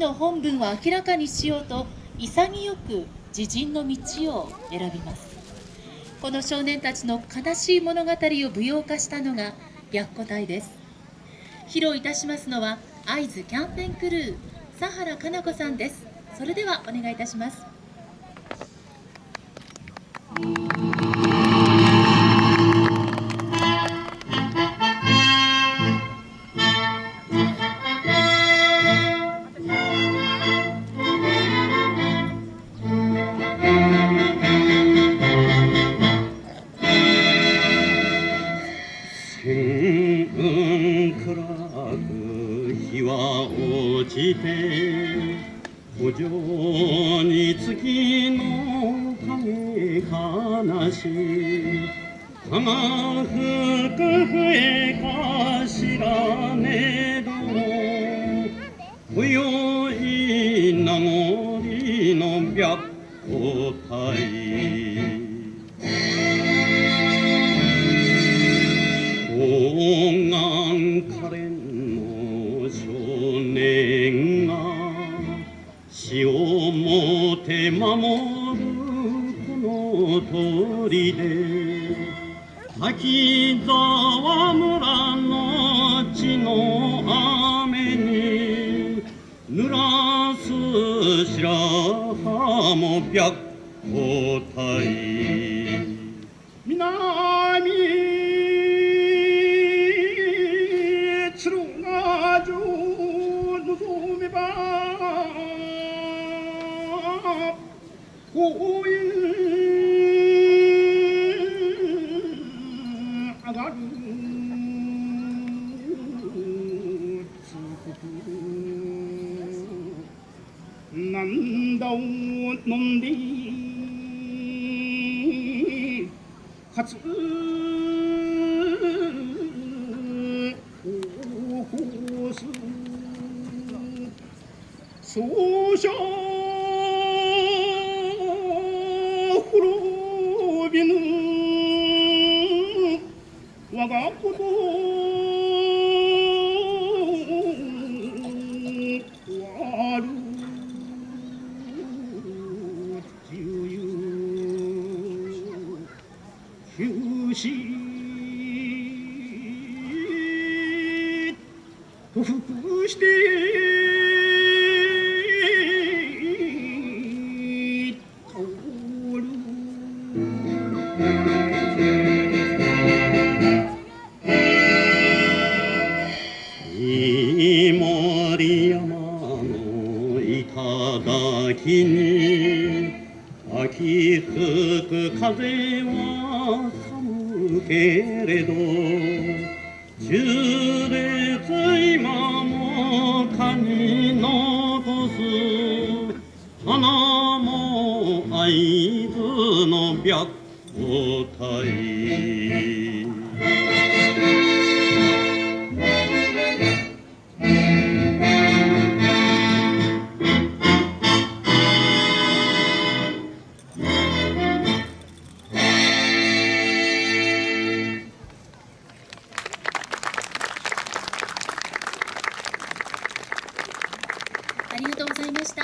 の本文を明らかにしようと潔く自陣の道を選びます。この少年たちの悲しい物語を舞踊化したのが白虎隊です。披露いたしますのは会津キャンペーンクルー佐原かな子さんです。それではお願いいたします。日は落ちて古城に月の影悲しかが吹く笛かしらねど今宵名残の白虎隊。守るこの鳥で滝沢村の地の雨に。濡らす白浜も白虎隊南こういうあがるつことなんだを飲んでかつおこすそうしょうびぬ我が子る飯森山の頂に秋吹く風は寒けれど中烈今も蚊に残す。花も百個体ありがとうございました。